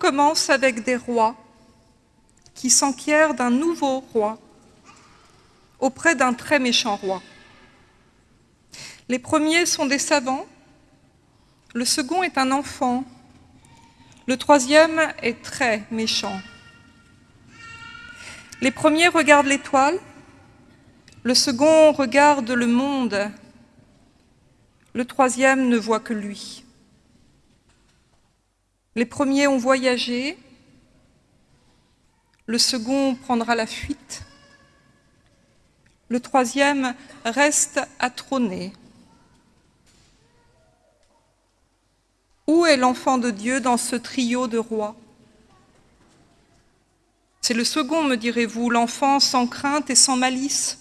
commence avec des rois qui s'enquièrent d'un nouveau roi auprès d'un très méchant roi. Les premiers sont des savants, le second est un enfant, le troisième est très méchant. Les premiers regardent l'étoile, le second regarde le monde, le troisième ne voit que lui. Les premiers ont voyagé, le second prendra la fuite, le troisième reste à trôner. Où est l'enfant de Dieu dans ce trio de rois? C'est le second, me direz-vous, l'enfant sans crainte et sans malice,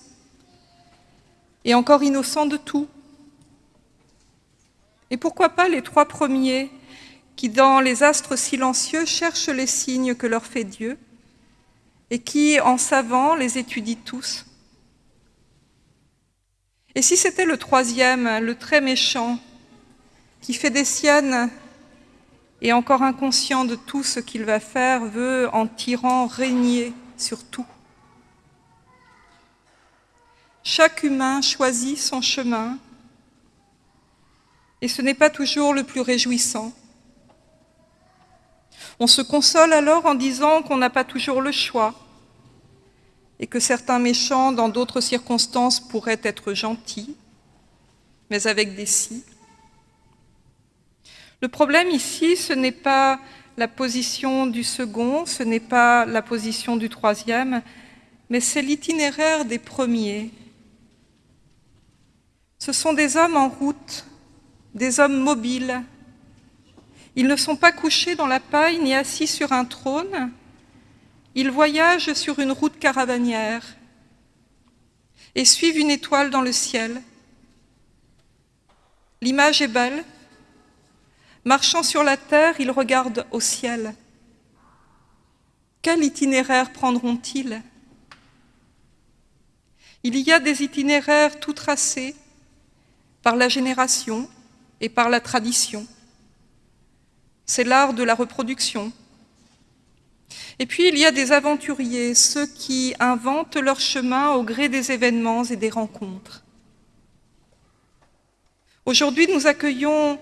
et encore innocent de tout. Et pourquoi pas les trois premiers? Qui, dans les astres silencieux, cherchent les signes que leur fait Dieu et qui, en savant, les étudient tous Et si c'était le troisième, le très méchant, qui fait des siennes et encore inconscient de tout ce qu'il va faire, veut, en tirant, régner sur tout. Chaque humain choisit son chemin, et ce n'est pas toujours le plus réjouissant. On se console alors en disant qu'on n'a pas toujours le choix, et que certains méchants, dans d'autres circonstances, pourraient être gentils, mais avec des si. Le problème ici, ce n'est pas la position du second, ce n'est pas la position du troisième, mais c'est l'itinéraire des premiers. Ce sont des hommes en route, des hommes mobiles. Ils ne sont pas couchés dans la paille ni assis sur un trône, ils voyagent sur une route caravanière et suivent une étoile dans le ciel. L'image est belle, Marchant sur la terre, ils regardent au ciel. Quel itinéraire prendront-ils? Il y a des itinéraires tout tracés par la génération et par la tradition. C'est l'art de la reproduction. Et puis il y a des aventuriers, ceux qui inventent leur chemin au gré des événements et des rencontres. Aujourd'hui, nous accueillons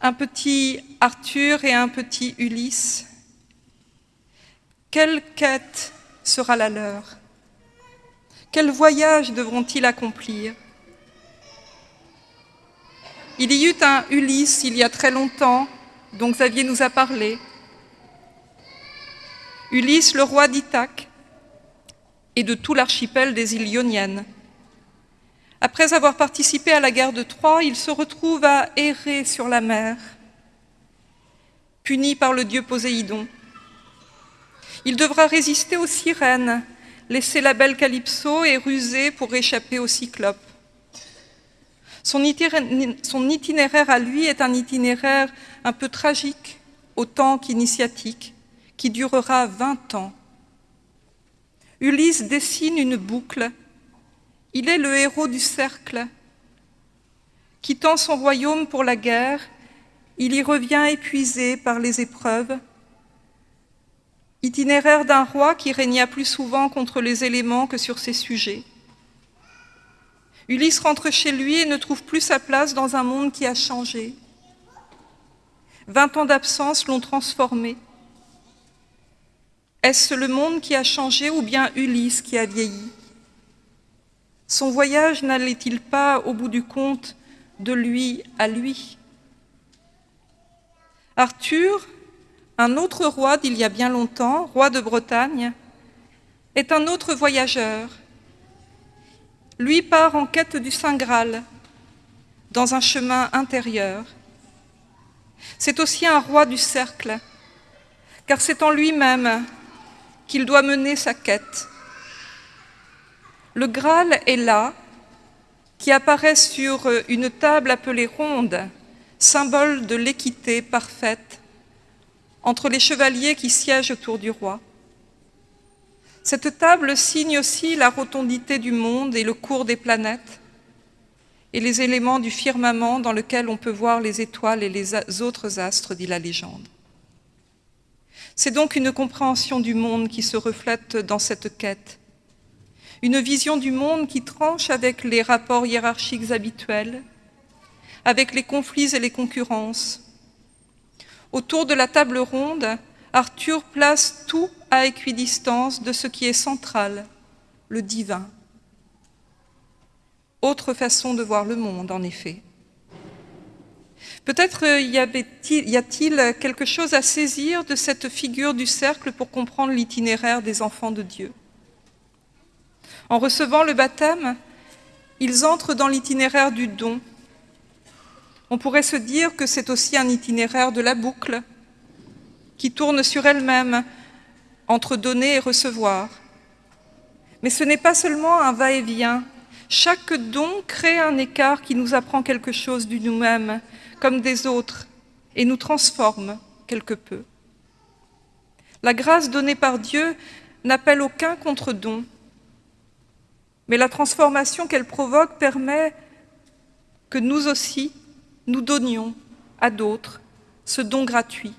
un petit Arthur et un petit Ulysse. Quelle quête sera la leur? Quel voyage devront-ils accomplir? Il y eut un Ulysse il y a très longtemps, dont Xavier nous a parlé. Ulysse, le roi d'Ithaque et de tout l'archipel des îles Ioniennes. Après avoir participé à la guerre de Troie, il se retrouve à errer sur la mer, puni par le dieu Poséidon. Il devra résister aux sirènes, laisser la belle Calypso et ruser pour échapper aux cyclopes. Son itinéraire à lui est un itinéraire un peu tragique, autant qu'initiatique, qui durera 20 ans. Ulysse dessine une boucle il est le héros du cercle. Quittant son royaume pour la guerre, il y revient épuisé par les épreuves. Itinéraire d'un roi qui régna plus souvent contre les éléments que sur ses sujets. Ulysse rentre chez lui et ne trouve plus sa place dans un monde qui a changé. Vingt ans d'absence l'ont transformé. Est-ce le monde qui a changé ou bien Ulysse qui a vieilli? Son voyage n'allait-il pas, au bout du compte, de lui à lui? Arthur, un autre roi d'il y a bien longtemps, roi de Bretagne, est un autre voyageur. Lui part en quête du Saint Graal, dans un chemin intérieur. C'est aussi un roi du cercle, car c'est en lui-même qu'il doit mener sa quête. Le Graal est là, qui apparaît sur une table appelée ronde, symbole de l'équité parfaite entre les chevaliers qui siègent autour du roi. Cette table signe aussi la rotondité du monde et le cours des planètes et les éléments du firmament dans lequel on peut voir les étoiles et les autres astres, dit la légende. C'est donc une compréhension du monde qui se reflète dans cette quête. Une vision du monde qui tranche avec les rapports hiérarchiques habituels, avec les conflits et les concurrences. Autour de la table ronde, Arthur place tout à équidistance de ce qui est central, le divin. Autre façon de voir le monde, en effet. Peut-être euh, y a-t-il quelque chose à saisir de cette figure du cercle pour comprendre l'itinéraire des enfants de Dieu? En recevant le baptême, ils entrent dans l'itinéraire du don. On pourrait se dire que c'est aussi un itinéraire de la boucle qui tourne sur elle-même entre donner et recevoir. Mais ce n'est pas seulement un va-et-vient, chaque don crée un écart qui nous apprend quelque chose de nous-mêmes, comme des autres, et nous transforme quelque peu. La grâce donnée par Dieu n'appelle aucun contre-don, mais la transformation qu'elle provoque permet que nous aussi, nous donnions à d'autres ce don gratuit.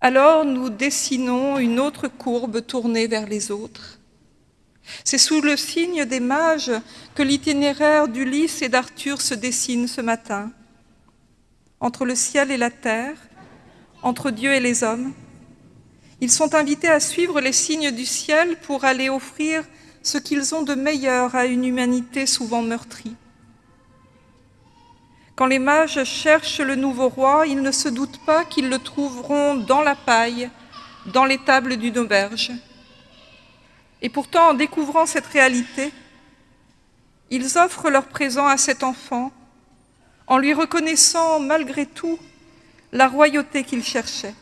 Alors nous dessinons une autre courbe tournée vers les autres, c'est sous le signe des mages que l'itinéraire d'Ulysse et d'Arthur se dessine ce matin. Entre le ciel et la terre, entre Dieu et les hommes, ils sont invités à suivre les signes du ciel pour aller offrir ce qu'ils ont de meilleur à une humanité souvent meurtrie. Quand les mages cherchent le nouveau roi, ils ne se doutent pas qu'ils le trouveront dans la paille, dans les tables d'une auberge. Et pourtant, en découvrant cette réalité, ils offrent leur présent à cet enfant en lui reconnaissant malgré tout la royauté qu'il cherchait.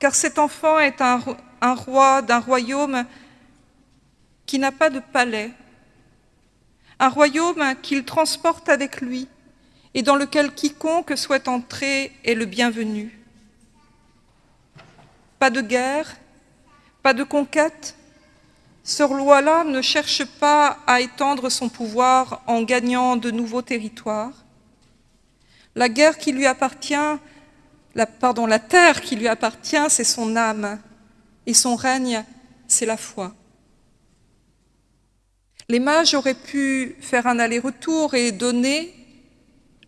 Car cet enfant est un, un roi d'un royaume qui n'a pas de palais, un royaume qu'il transporte avec lui et dans lequel quiconque souhaite entrer est le bienvenu. Pas de guerre, pas de conquête. Ce roi-là ne cherche pas à étendre son pouvoir en gagnant de nouveaux territoires. La guerre qui lui appartient, la, terre qui lui appartient, c'est son âme, et son règne, c'est la foi. Les mages auraient pu faire un aller-retour et donner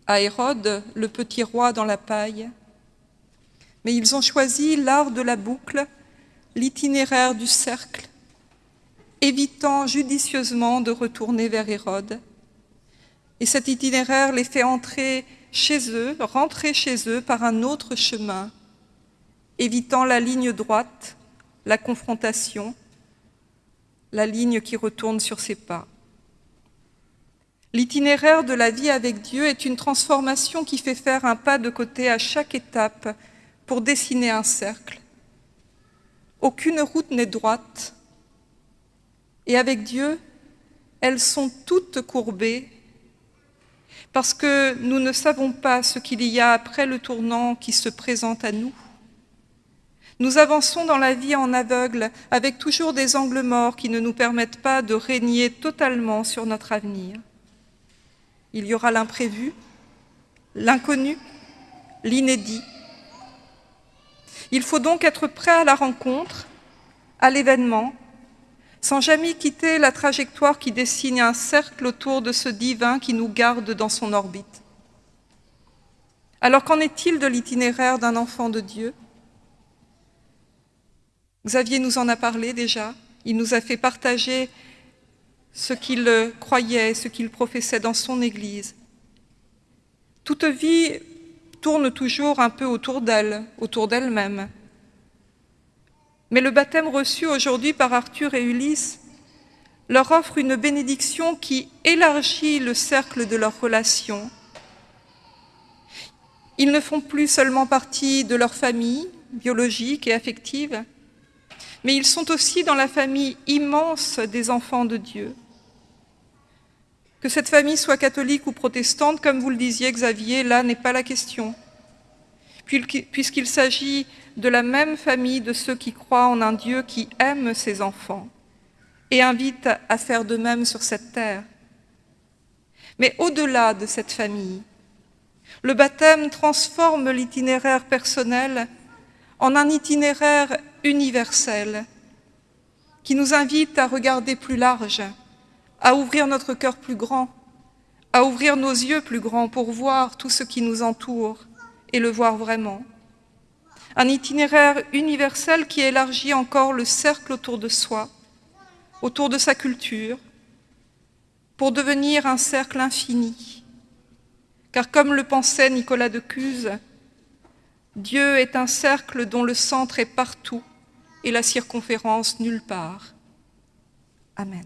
à Hérode le petit roi dans la paille, mais ils ont choisi l'art de la boucle l'itinéraire du cercle, évitant judicieusement de retourner vers Hérode. Et cet itinéraire les fait entrer chez eux, rentrer chez eux par un autre chemin, évitant la ligne droite, la confrontation, la ligne qui retourne sur ses pas. L'itinéraire de la vie avec Dieu est une transformation qui fait faire un pas de côté à chaque étape pour dessiner un cercle. Aucune route n'est droite. Et avec Dieu, elles sont toutes courbées parce que nous ne savons pas ce qu'il y a après le tournant qui se présente à nous. Nous avançons dans la vie en aveugle avec toujours des angles morts qui ne nous permettent pas de régner totalement sur notre avenir. Il y aura l'imprévu, l'inconnu, l'inédit, il faut donc être prêt à la rencontre, à l'événement, sans jamais quitter la trajectoire qui dessine un cercle autour de ce divin qui nous garde dans son orbite. Alors qu'en est-il de l'itinéraire d'un enfant de Dieu? Xavier nous en a parlé déjà, il nous a fait partager ce qu'il croyait, ce qu'il professait dans son Église. Toute vie tourne toujours un peu autour d'elle, autour d'elle-même. Mais le baptême reçu aujourd'hui par Arthur et Ulysse leur offre une bénédiction qui élargit le cercle de leur relation. Ils ne font plus seulement partie de leur famille biologique et affective, mais ils sont aussi dans la famille immense des enfants de Dieu. Que cette famille soit catholique ou protestante, comme vous le disiez Xavier, là n'est pas la question. Puisqu'il s'agit de la même famille de ceux qui croient en un Dieu qui aime ses enfants et invite à faire de même sur cette terre. Mais au-delà de cette famille, Le baptême transforme l'itinéraire personnel en un itinéraire universel qui nous invite à regarder plus large, à ouvrir notre cœur plus grand, à ouvrir nos yeux plus grands pour voir tout ce qui nous entoure et le voir vraiment. Un itinéraire universel qui élargit encore le cercle autour de soi, autour de sa culture, pour devenir un cercle infini. Car comme le pensait Nicolas de Cuse, Dieu est un cercle dont le centre est partout et la circonférence nulle part. Amen.